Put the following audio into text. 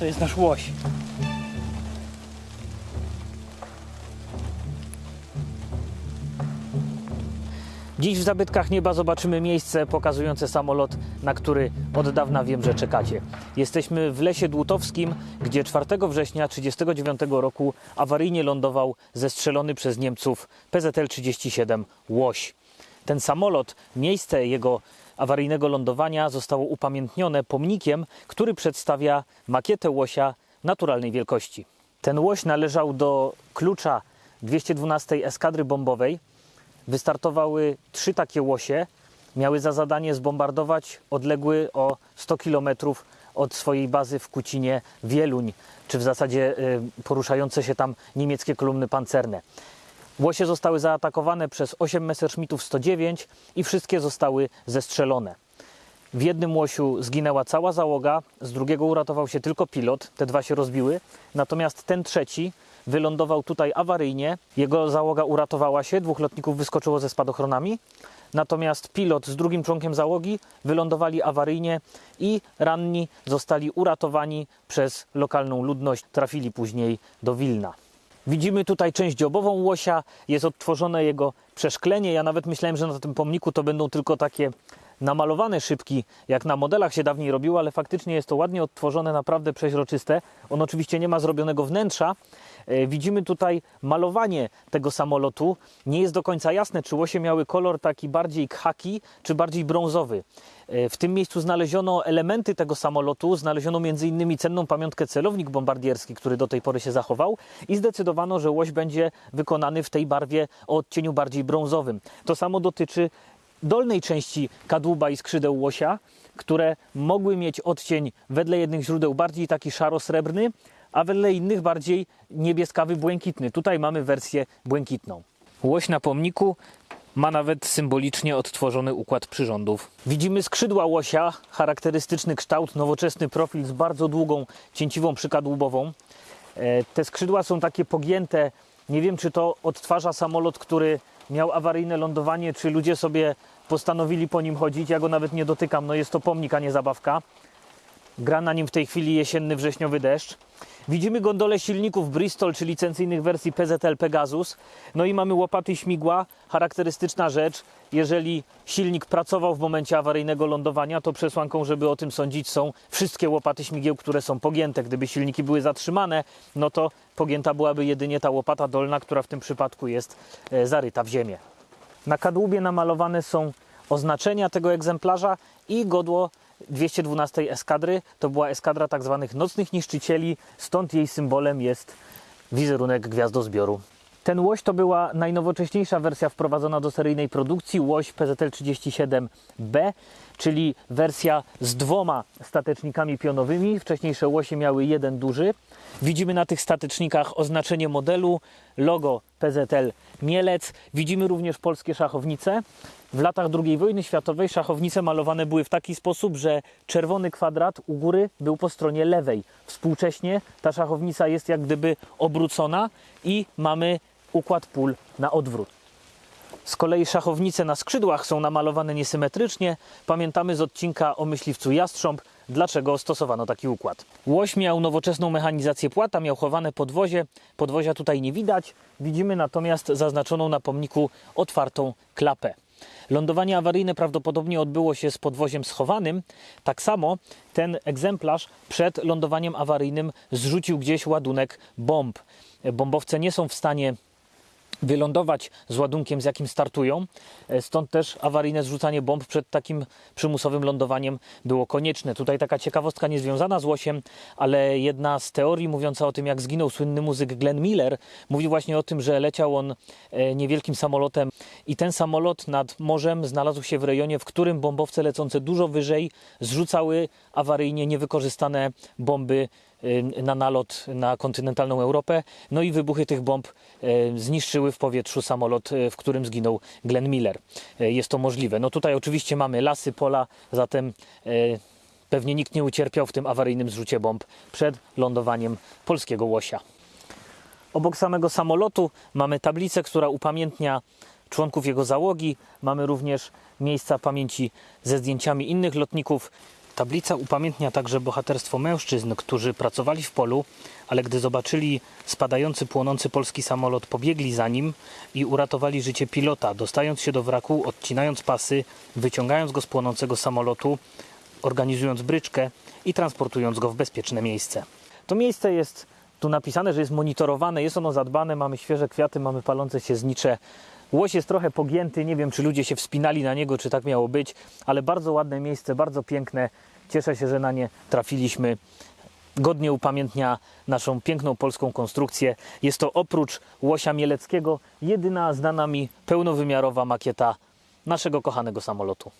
To jest nasz łoś. Dziś w zabytkach nieba zobaczymy miejsce pokazujące samolot, na który od dawna wiem, że czekacie. Jesteśmy w lesie dłutowskim, gdzie 4 września 1939 roku awaryjnie lądował zestrzelony przez Niemców PZL-37 Łoś. Ten samolot, miejsce jego awaryjnego lądowania zostało upamiętnione pomnikiem, który przedstawia makietę łosia naturalnej wielkości. Ten łoś należał do klucza 212 eskadry bombowej. Wystartowały trzy takie łosie. Miały za zadanie zbombardować odległy o 100 km od swojej bazy w Kucinie Wieluń, czy w zasadzie y, poruszające się tam niemieckie kolumny pancerne. Łosie zostały zaatakowane przez 8 Messerschmittów 109 i wszystkie zostały zestrzelone. W jednym łosiu zginęła cała załoga, z drugiego uratował się tylko pilot, te dwa się rozbiły. Natomiast ten trzeci wylądował tutaj awaryjnie. Jego załoga uratowała się, dwóch lotników wyskoczyło ze spadochronami. Natomiast pilot z drugim członkiem załogi wylądowali awaryjnie i ranni zostali uratowani przez lokalną ludność. Trafili później do Wilna. Widzimy tutaj część dziobową łosia, jest odtworzone jego przeszklenie. Ja nawet myślałem, że na tym pomniku to będą tylko takie namalowane szybki, jak na modelach się dawniej robiło, ale faktycznie jest to ładnie odtworzone, naprawdę przeźroczyste. On oczywiście nie ma zrobionego wnętrza. E, Widzimy tutaj malowanie tego samolotu. Nie jest do końca jasne, czy łosie miały kolor taki bardziej khaki, czy bardziej brązowy. E, W tym miejscu znaleziono elementy tego samolotu, znaleziono m.in. cenną pamiątkę celownik bombardierski, który do tej pory się zachował i zdecydowano, że łoś będzie wykonany w tej barwie o odcieniu bardziej brązowym. To samo dotyczy dolnej części kadłuba i skrzydeł łosia, które mogły mieć odcień wedle jednych źródeł bardziej taki szaro-srebrny, a wedle innych bardziej niebieskawy, błękitny. Tutaj mamy wersję błękitną. Łoś na pomniku ma nawet symbolicznie odtworzony układ przyrządów. Widzimy skrzydła łosia, charakterystyczny kształt, nowoczesny profil z bardzo długą, cięciwą przykadłubową. E, Te skrzydła są takie pogięte. Nie wiem, czy to odtwarza samolot, który miał awaryjne lądowanie, czy ludzie sobie postanowili po nim chodzić. Ja go nawet nie dotykam. No jest to pomnik, a nie zabawka. Gra na nim w tej chwili jesienny, wrześniowy deszcz. Widzimy gondolę silników Bristol, czy licencyjnych wersji PZL Pegasus. No i mamy łopaty śmigła, charakterystyczna rzecz. Jeżeli silnik pracował w momencie awaryjnego lądowania, to przesłanką, żeby o tym sądzić, są wszystkie łopaty śmigieł, które są pogięte. Gdyby silniki były zatrzymane, no to pogięta byłaby jedynie ta łopata dolna, która w tym przypadku jest e, zaryta w ziemię. Na kadłubie namalowane są oznaczenia tego egzemplarza i godło 212 eskadry. To była eskadra tak zwanych nocnych niszczycieli, stąd jej symbolem jest wizerunek gwiazdozbioru. Ten łoś to była najnowocześniejsza wersja wprowadzona do seryjnej produkcji, łoś PZL-37B, czyli wersja z dwoma statecznikami pionowymi. Wcześniejsze łosie miały jeden duży. Widzimy na tych statecznikach oznaczenie modelu, logo PZL Mielec. Widzimy również polskie szachownice. W latach II wojny światowej szachownice malowane były w taki sposób, że czerwony kwadrat u góry był po stronie lewej. Współcześnie ta szachownica jest jak gdyby obrócona i mamy układ pól na odwrót. Z kolei szachownice na skrzydłach są namalowane niesymetrycznie. Pamiętamy z odcinka o myśliwcu Jastrząb, dlaczego stosowano taki układ. Łoś miał nowoczesną mechanizację płata, miał chowane podwozie. Podwozia tutaj nie widać. Widzimy natomiast zaznaczoną na pomniku otwartą klapę. Lądowanie awaryjne prawdopodobnie odbyło się z podwoziem schowanym. Tak samo ten egzemplarz przed lądowaniem awaryjnym zrzucił gdzieś ładunek bomb. Bombowce nie są w stanie wylądować z ładunkiem, z jakim startują. E, Stąd też awaryjne zrzucanie bomb przed takim przymusowym lądowaniem było konieczne. Tutaj taka ciekawostka niezwiązana z łosiem, ale jedna z teorii mówiąca o tym, jak zginął słynny muzyk Glenn Miller, mówi właśnie o tym, że leciał on e, niewielkim samolotem i ten samolot nad morzem znalazł się w rejonie, w którym bombowce lecące dużo wyżej zrzucały awaryjnie niewykorzystane bomby na nalot na kontynentalną Europę. No i wybuchy tych bomb y, zniszczyły w powietrzu samolot, y, w którym zginął Glenn Miller. Y, Jest to możliwe. No tutaj oczywiście mamy lasy, pola, zatem y, pewnie nikt nie ucierpiał w tym awaryjnym zrzucie bomb przed lądowaniem polskiego łosia. Obok samego samolotu mamy tablicę, która upamiętnia członków jego załogi. Mamy również miejsca pamięci ze zdjęciami innych lotników. Tablica upamiętnia także bohaterstwo mężczyzn, którzy pracowali w polu, ale gdy zobaczyli spadający, płonący polski samolot, pobiegli za nim i uratowali życie pilota, dostając się do wraku, odcinając pasy, wyciągając go z płonącego samolotu, organizując bryczkę i transportując go w bezpieczne miejsce. To miejsce jest tu napisane, że jest monitorowane, jest ono zadbane, mamy świeże kwiaty, mamy palące się znicze. Łoś jest trochę pogięty, nie wiem czy ludzie się wspinali na niego, czy tak miało być, ale bardzo ładne miejsce, bardzo piękne. Cieszę się, że na nie trafiliśmy. Godnie upamiętnia naszą piękną polską konstrukcję. Jest to oprócz łosia mieleckiego jedyna znana mi pełnowymiarowa makieta naszego kochanego samolotu.